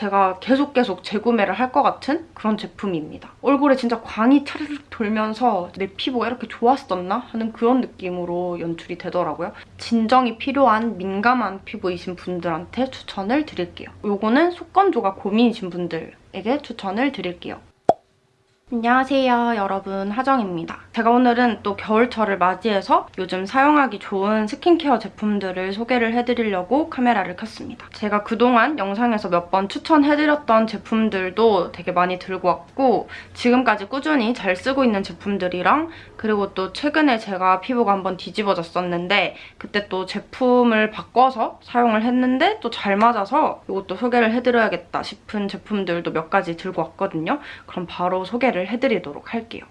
제가 계속 계속 재구매를 할 것 같은 그런 제품입니다. 얼굴에 진짜 광이 차르륵 돌면서 내 피부가 이렇게 좋았었나 하는 그런 느낌으로 연출이 되더라고요. 진정이 필요한 민감한 피부이신 분들한테 추천을 드릴게요. 요거는 속건조가 고민이신 분들에게 추천을 드릴게요. 안녕하세요 여러분 하정입니다. 제가 오늘은 또 겨울철을 맞이해서 요즘 사용하기 좋은 스킨케어 제품들을 소개를 해드리려고 카메라를 켰습니다. 제가 그동안 영상에서 몇 번 추천해드렸던 제품들도 되게 많이 들고 왔고 지금까지 꾸준히 잘 쓰고 있는 제품들이랑 그리고 또 최근에 제가 피부가 한번 뒤집어졌었는데 그때 또 제품을 바꿔서 사용을 했는데 또 잘 맞아서 이것도 소개를 해드려야겠다 싶은 제품들도 몇 가지 들고 왔거든요. 그럼 바로 소개를 해드리도록 할게요.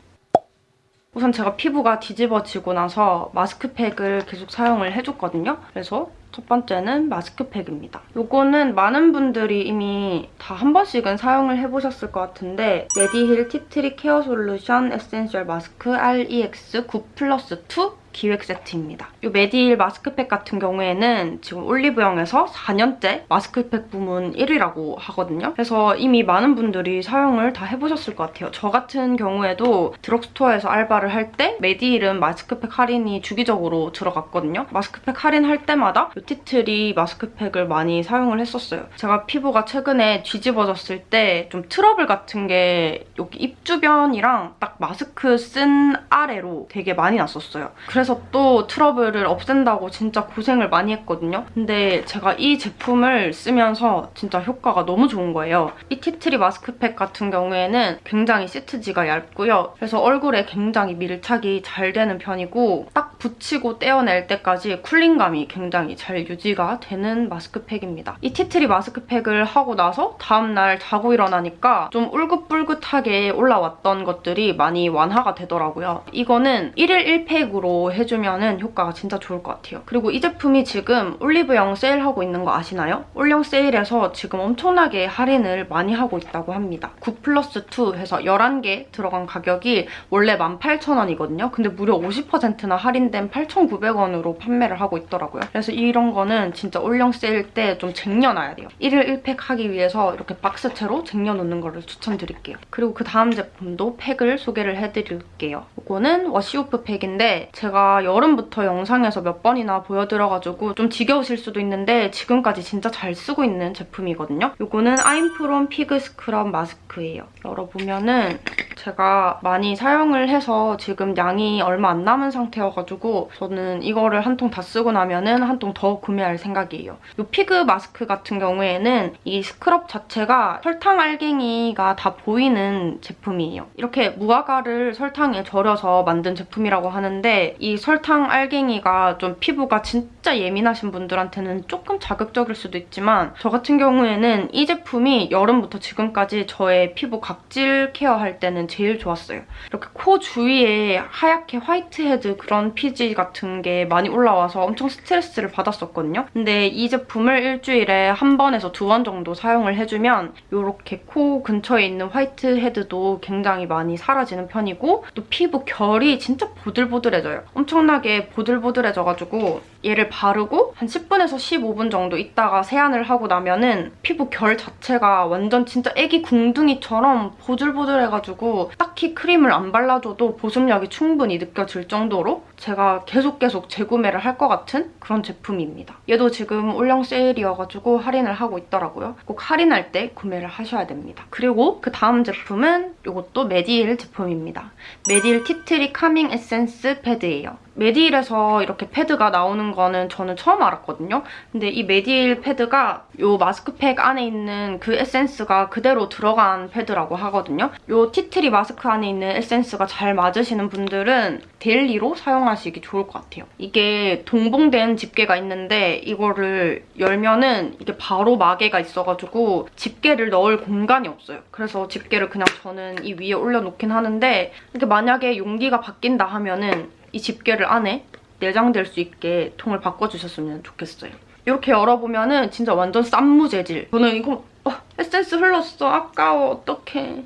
우선 제가 피부가 뒤집어지고 나서 마스크팩을 계속 사용을 해줬거든요. 그래서 첫 번째는 마스크팩입니다. 이거는 많은 분들이 이미 다 한 번씩은 사용을 해보셨을 것 같은데 메디힐 티트리 케어 솔루션 에센셜 마스크 EX 9 플러스 2 기획 세트입니다. 이 메디힐 마스크팩 같은 경우에는 지금 올리브영에서 4년째 마스크팩 부문 1위라고 하거든요. 그래서 이미 많은 분들이 사용을 다 해보셨을 것 같아요. 저 같은 경우에도 드럭스토어에서 알바를 할 때 메디힐은 마스크팩 할인이 주기적으로 들어갔거든요. 마스크팩 할인할 때마다 이 티트리 마스크팩을 많이 사용을 했었어요. 제가 피부가 최근에 뒤집어졌을 때 좀 트러블 같은 게 여기 입 주변이랑 딱 마스크 쓴 아래로 되게 많이 났었어요. 그래서 또 트러블을 없앤다고 진짜 고생을 많이 했거든요. 근데 제가 이 제품을 쓰면서 진짜 효과가 너무 좋은 거예요. 이 티트리 마스크팩 같은 경우에는 굉장히 시트지가 얇고요. 그래서 얼굴에 굉장히 밀착이 잘 되는 편이고 딱 붙이고 떼어낼 때까지 쿨링감이 굉장히 잘 유지가 되는 마스크팩입니다. 이 티트리 마스크팩을 하고 나서 다음날 자고 일어나니까 좀 울긋불긋하게 올라왔던 것들이 많이 완화가 되더라고요. 이거는 1일 1팩으로 해주면 효과가 진짜 좋을 것 같아요. 그리고 이 제품이 지금 올리브영 세일하고 있는 거 아시나요? 올영 세일에서 지금 엄청나게 할인을 많이 하고 있다고 합니다. 9 플러스 2 해서 11개 들어간 가격이 원래 18,000원이거든요. 근데 무려 50%나 할인된 8,900원으로 판매를 하고 있더라고요. 그래서 이런 거는 진짜 올영 세일 때 좀 쟁여놔야 돼요. 1일 1팩 하기 위해서 이렇게 박스채로 쟁여놓는 거를 추천드릴게요. 그리고 그 다음 제품도 팩을 소개를 해드릴게요. 이거는 wash-off 팩인데 제가 여름부터 영상에서 몇 번이나 보여드려가지고 좀 지겨우실 수도 있는데 지금까지 진짜 잘 쓰고 있는 제품이거든요. 이거는 아임프롬 피그 스크럽 마스크예요. 열어보면은 제가 많이 사용을 해서 지금 양이 얼마 안 남은 상태여가지고 저는 이거를 한 통 다 쓰고 나면은 한 통 더 구매할 생각이에요. 이 피그 마스크 같은 경우에는 이 스크럽 자체가 설탕 알갱이가 다 보이는 제품이에요. 이렇게 무화과를 설탕에 절여서 만든 제품이라고 하는데 이 설탕 알갱이가 좀 피부가 진짜 예민하신 분들한테는 조금 자극적일 수도 있지만 저 같은 경우에는 이 제품이 여름부터 지금까지 저의 피부 각질 care할 때는 제일 좋았어요. 이렇게 코 주위에 하얗게 whitehead 그런 피지 같은 게 많이 올라와서 엄청 스트레스를 받았었거든요. 근데 이 제품을 일주일에 한 번에서 두 번 정도 사용을 해주면 이렇게 코 근처에 있는 whitehead도 굉장히 많이 사라지는 편이고 또 피부 결이 진짜 보들보들해져요. 엄청나게 보들보들해져가지고 얘를 바르고 한 10분에서 15분 정도 있다가 세안을 하고 나면 은 피부 결 자체가 완전 진짜 애기 궁둥이처럼 보들보들해가지고 딱히 크림을 안 발라줘도 보습력이 충분히 느껴질 정도로 제가 계속 계속 재구매를 할 것 같은 그런 제품입니다. 얘도 지금 올영 세일이어가지고 할인을 하고 있더라고요. 꼭 할인할 때 구매를 하셔야 됩니다. 그리고 그 다음 제품은 이것도 메디힐 제품입니다. 메디힐 티트리 카밍 에센스 패드예요. 메디힐에서 이렇게 패드가 나오는 거는 저는 처음 알았거든요. 근데 이 메디힐 패드가 이 마스크팩 안에 있는 그 에센스가 그대로 들어간 패드라고 하거든요. 이 티트리 마스크 안에 있는 에센스가 잘 맞으시는 분들은 daily로 사용하시기 좋을 것 같아요. 이게 동봉된 집게가 있는데 이거를 열면은 이게 바로 마개가 있어가지고 집게를 넣을 공간이 없어요. 그래서 집게를 그냥 저는 이 위에 올려놓긴 하는데 이렇게 만약에 용기가 바뀐다 하면은 이 집게를 안에 내장될 수 있게 통을 바꿔주셨으면 좋겠어요. 이렇게 열어보면 은 진짜 완전 쌈무 재질. 저는 이거 어, 에센스 흘렀어. 아까워. 어떡해.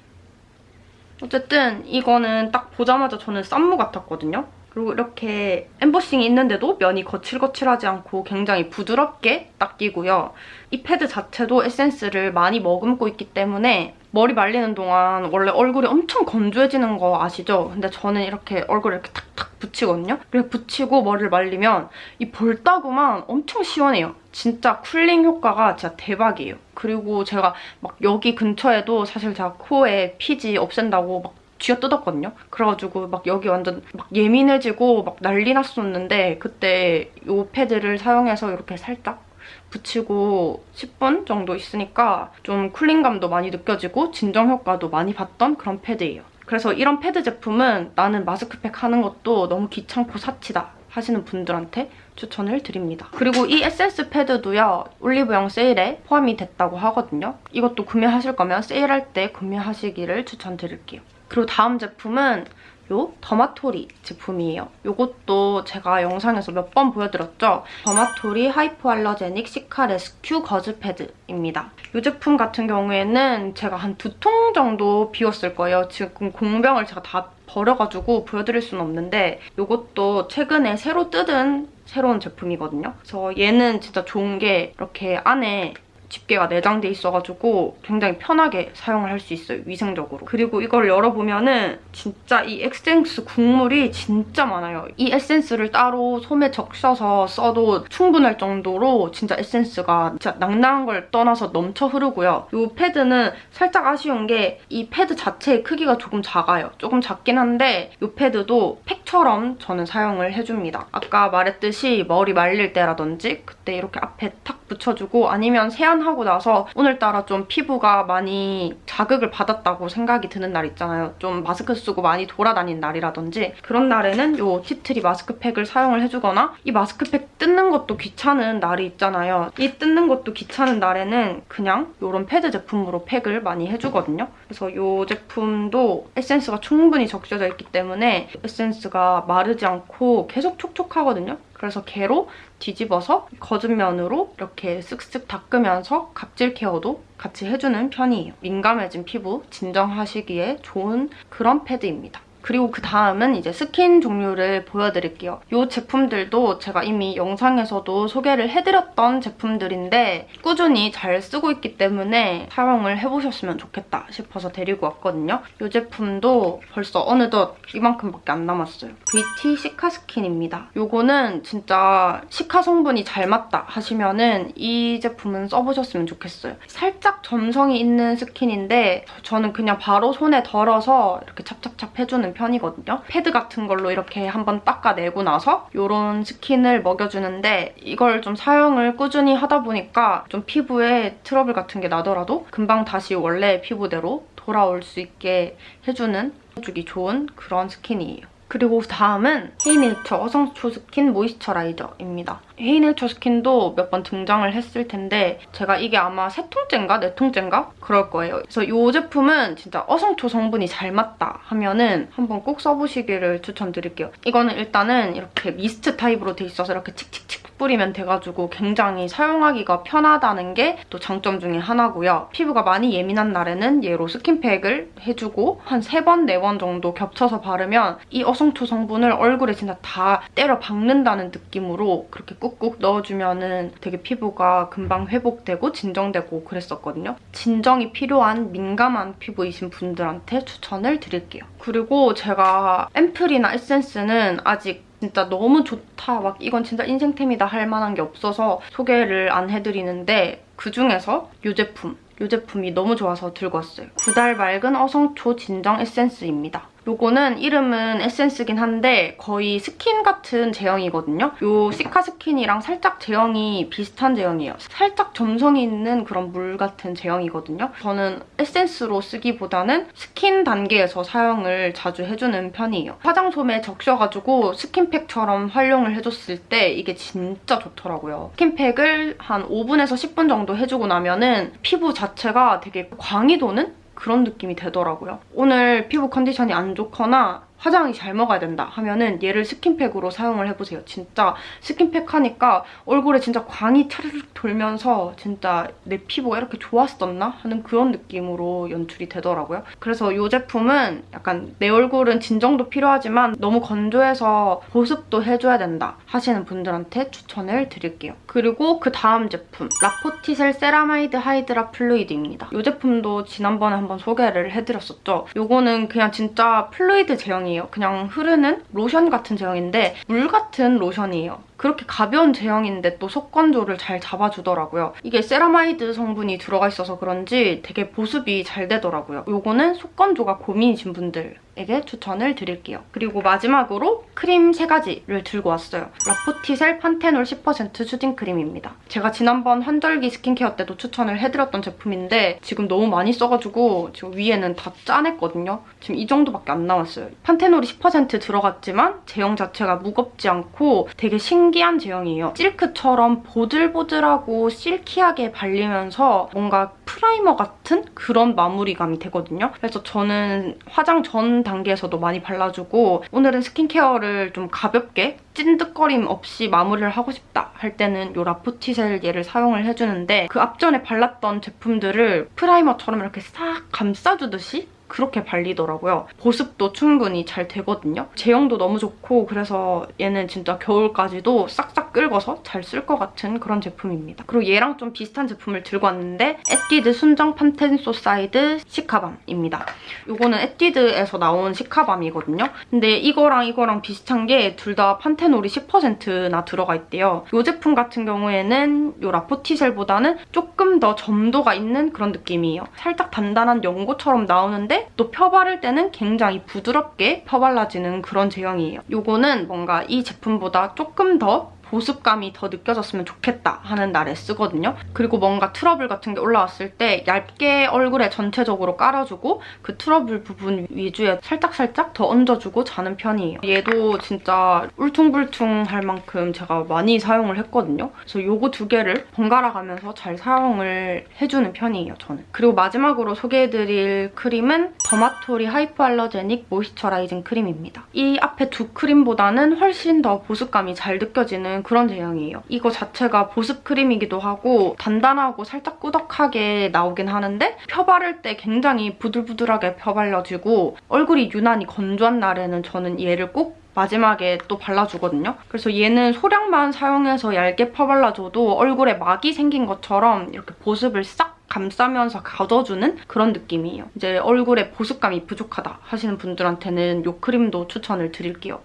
어쨌든 이거는 딱 보자마자 저는 쌈무 같았거든요. 그리고 이렇게 엠보싱이 있는데도 면이 거칠거칠하지 않고 굉장히 부드럽게 닦이고요. 이 패드 자체도 에센스를 많이 머금고 있기 때문에 머리 말리는 동안 원래 얼굴이 엄청 건조해지는 거 아시죠? 근데 저는 이렇게 얼굴에 이렇게 탁탁 붙이거든요? 이렇게 붙이고 머리를 말리면 이 볼따구만 엄청 시원해요. 진짜 cooling 효과가 진짜 대박이에요. 그리고 제가 막 여기 근처에도 사실 제가 코에 피지 없앤다고 막 쥐어 뜯었거든요. 그래가지고 막 여기 완전 막 예민해지고 막 난리 났었는데 그때 이 패드를 사용해서 이렇게 살짝 붙이고 10분 정도 있으니까 좀 cooling감도 많이 느껴지고 진정 효과도 많이 봤던 그런 패드예요. 그래서 이런 패드 제품은 나는 마스크팩 하는 것도 너무 귀찮고 사치다 하시는 분들한테 추천을 드립니다. 그리고 이 에센스 패드도요. 올리브영 세일에 포함이 됐다고 하거든요. 이것도 구매하실 거면 세일할 때 구매하시기를 추천드릴게요. 그리고 다음 제품은 요 더마토리 제품이에요. 이것도 제가 영상에서 몇 번 보여드렸죠? 더마토리 하이포알러제닉 시카 레스큐 거즈 패드입니다. 이 제품 같은 경우에는 제가 한 두 통 정도 비웠을 거예요. 지금 공병을 제가 다 버려가지고 보여드릴 수는 없는데 이것도 최근에 새로 뜯은 새로운 제품이거든요. 그래서 얘는 진짜 좋은 게 이렇게 안에 집게가 내장돼 있어가지고 굉장히 편하게 사용을 할 수 있어요, 위생적으로. 그리고 이걸 열어보면 은 진짜 이 에센스 국물이 진짜 많아요. 이 에센스를 따로 솜에 적셔서 써도 충분할 정도로 진짜 에센스가 진짜 낭낭한 걸 떠나서 넘쳐 흐르고요. 이 패드는 살짝 아쉬운 게 이 패드 자체의 크기가 조금 작아요. 조금 작긴 한데 이 패드도 팩처럼 저는 사용을 해줍니다. 아까 말했듯이 머리 말릴 때라든지 그때 이렇게 앞에 탁 붙여주고 아니면 세안하고 나서 오늘따라 좀 피부가 많이 자극을 받았다고 생각이 드는 날 있잖아요. 좀 마스크 쓰고 많이 돌아다닌 날이라든지 그런 날에는 이 티트리 마스크팩을 사용을 해주거나 이 마스크팩 뜯는 것도 귀찮은 날이 있잖아요. 이 뜯는 것도 귀찮은 날에는 그냥 이런 패드 제품으로 팩을 많이 해주거든요. 그래서 이 제품도 에센스가 충분히 적셔져 있기 때문에 에센스가 마르지 않고 계속 촉촉하거든요. 그래서 걔로 뒤집어서 거즈 면으로 이렇게 쓱쓱 닦으면서 각질 케어도 같이 해주는 편이에요. 민감해진 피부 진정하시기에 좋은 그런 패드입니다. 그리고 그 다음은 이제 스킨 종류를 보여드릴게요. 이 제품들도 제가 이미 영상에서도 소개를 해드렸던 제품들인데 꾸준히 잘 쓰고 있기 때문에 사용을 해보셨으면 좋겠다 싶어서 데리고 왔거든요. 이 제품도 벌써 어느덧 이만큼밖에 안 남았어요. VT 시카 스킨입니다. 이거는 진짜 시카 성분이 잘 맞다 하시면은 이 제품은 써보셨으면 좋겠어요. 살짝 점성이 있는 스킨인데 저는 그냥 바로 손에 덜어서 이렇게 찹찹찹 해주는 편이거든요. 패드 같은 걸로 이렇게 한번 닦아내고 나서 이런 스킨을 먹여주는데 이걸 좀 사용을 꾸준히 하다 보니까 좀 피부에 트러블 같은 게 나더라도 금방 다시 원래 피부대로 돌아올 수 있게 해주는 해주기 좋은 그런 스킨이에요. 그리고 다음은 헤이네이처 어성초 스킨 모이스처라이저입니다. 헤이네이처 스킨도 몇 번 등장을 했을 텐데 제가 이게 아마 세 통째인가 네 통째인가 그럴 거예요. 그래서 이 제품은 진짜 어성초 성분이 잘 맞다 하면은 한번 꼭 써보시기를 추천드릴게요. 이거는 일단은 이렇게 미스트 타입으로 돼 있어서 이렇게 칙칙칙 뿌리면 돼가지고 굉장히 사용하기가 편하다는 게 또 장점 중에 하나고요. 피부가 많이 예민한 날에는 얘로 스킨팩을 해주고 한 세 번, 네 번 정도 겹쳐서 바르면 이 어성초 성분을 얼굴에 진짜 다 때려 박는다는 느낌으로 그렇게 꾹꾹 넣어주면은 되게 피부가 금방 회복되고 진정되고 그랬었거든요. 진정이 필요한 민감한 피부이신 분들한테 추천을 드릴게요. 그리고 제가 앰플이나 에센스는 아직 진짜 너무 좋다 막 이건 진짜 인생템이다 할 만한 게 없어서 소개를 안 해드리는데 그중에서 이 제품 이 제품이 너무 좋아서 들고 왔어요. 구달 맑은 어성초 진정 에센스입니다. 요거는 이름은 에센스긴 한데 거의 스킨 같은 제형이거든요. 요 시카 스킨이랑 살짝 제형이 비슷한 제형이에요. 살짝 점성이 있는 그런 물 같은 제형이거든요. 저는 에센스로 쓰기보다는 스킨 단계에서 사용을 자주 해주는 편이에요. 화장솜에 적셔가지고 스킨팩처럼 활용을 해줬을 때 이게 진짜 좋더라고요. 스킨팩을 한 5분에서 10분 정도 해주고 나면은 피부 자체가 되게 광이 도는 그런 느낌이 되더라고요. 오늘 피부 컨디션이 안 좋거나 화장이 잘 먹어야 된다 하면은 얘를 스킨팩으로 사용을 해보세요. 진짜 스킨팩 하니까 얼굴에 진짜 광이 차르륵 돌면서 진짜 내 피부가 이렇게 좋았었나 하는 그런 느낌으로 연출이 되더라고요. 그래서 이 제품은 약간 내 얼굴은 진정도 필요하지만 너무 건조해서 보습도 해줘야 된다 하시는 분들한테 추천을 드릴게요. 그리고 그 다음 제품 라포티셀 세라마이드 하이드라 플루이드입니다. 이 제품도 지난번에 한번 소개를 해드렸었죠. 이거는 그냥 진짜 플루이드 제형이에요. 그냥 흐르는 로션 같은 제형인데 물 같은 로션이에요. 그렇게 가벼운 제형인데 또 속건조를 잘 잡아주더라고요. 이게 세라마이드 성분이 들어가 있어서 그런지 되게 보습이 잘 되더라고요. 요거는 속건조가 고민이신 분들에게 추천을 드릴게요. 그리고 마지막으로 크림 3가지를 들고 왔어요. 라포티셀 판테놀 10% 수딩 크림입니다. 제가 지난번 환절기 스킨케어 때도 추천을 해드렸던 제품인데 지금 너무 많이 써가지고 지금 위에는 다 짜냈거든요. 지금 이 정도밖에 안 남았어요. 판테놀이 10% 들어갔지만 제형 자체가 무겁지 않고 되게 신기한 제형이에요. 실크처럼 보들보들하고 실키하게 발리면서 뭔가 프라이머 같은 그런 마무리감이 되거든요. 그래서 저는 화장 전 단계에서도 많이 발라주고 오늘은 스킨케어를 좀 가볍게 찐득거림 없이 마무리를 하고 싶다 할 때는 이 라포티셀 얘를 사용을 해주는데 그 앞전에 발랐던 제품들을 프라이머처럼 이렇게 싹 감싸주듯이 그렇게 발리더라고요. 보습도 충분히 잘 되거든요. 제형도 너무 좋고 그래서 얘는 진짜 겨울까지도 싹싹 긁어서 잘 쓸 것 같은 그런 제품입니다. 그리고 얘랑 좀 비슷한 제품을 들고 왔는데 에뛰드 순정 판테소사이드 시카밤입니다. 이거는 에뛰드에서 나온 시카밤이거든요. 근데 이거랑 이거랑 비슷한 게 둘 다 판테놀이 10%나 들어가 있대요. 이 제품 같은 경우에는 이 라포티셀보다는 조금 더 점도가 있는 그런 느낌이에요. 살짝 단단한 연고처럼 나오는데 또 펴바를 때는 굉장히 부드럽게 펴발라지는 그런 제형이에요. 이거는 뭔가 이 제품보다 조금 더 보습감이 더 느껴졌으면 좋겠다 하는 날에 쓰거든요. 그리고 뭔가 트러블 같은 게 올라왔을 때 얇게 얼굴에 전체적으로 깔아주고 그 트러블 부분 위주에 살짝살짝 더 얹어주고 자는 편이에요. 얘도 진짜 울퉁불퉁할 만큼 제가 많이 사용을 했거든요. 그래서 이거 두 개를 번갈아 가면서 잘 사용을 해주는 편이에요, 저는. 그리고 마지막으로 소개해드릴 크림은 더마토리 Hypoallergenic Moisturizing 크림입니다. 이 앞에 두 크림보다는 훨씬 더 보습감이 잘 느껴지는 그런 제형이에요. 이거 자체가 보습 크림이기도 하고 단단하고 살짝 꾸덕하게 나오긴 하는데 펴바를 때 굉장히 부들부들하게 펴발려지고 얼굴이 유난히 건조한 날에는 저는 얘를 꼭 마지막에 또 발라주거든요. 그래서 얘는 소량만 사용해서 얇게 펴발라줘도 얼굴에 막이 생긴 것처럼 이렇게 보습을 싹 감싸면서 가둬주는 그런 느낌이에요. 이제 얼굴에 보습감이 부족하다 하시는 분들한테는 이 크림도 추천을 드릴게요.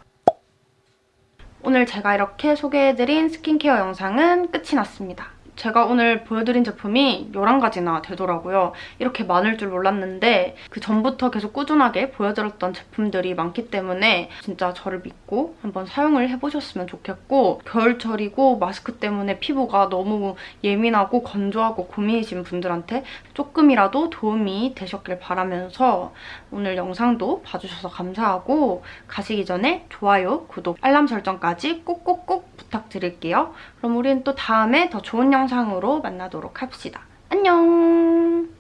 오늘 제가 이렇게 소개해드린 스킨케어 영상은 끝이 났습니다. 제가 오늘 보여드린 제품이 11가지나 되더라고요. 이렇게 많을 줄 몰랐는데 그 전부터 계속 꾸준하게 보여드렸던 제품들이 많기 때문에 진짜 저를 믿고 한번 사용을 해보셨으면 좋겠고 겨울철이고 마스크 때문에 피부가 너무 예민하고 건조하고 고민이신 분들한테 조금이라도 도움이 되셨길 바라면서 오늘 영상도 봐주셔서 감사하고 가시기 전에 좋아요, 구독, 알람 설정까지 꼭꼭꼭 부탁드릴게요. 그럼 우리는 또 다음에 더 좋은 영상으로 만나도록 합시다. 안녕!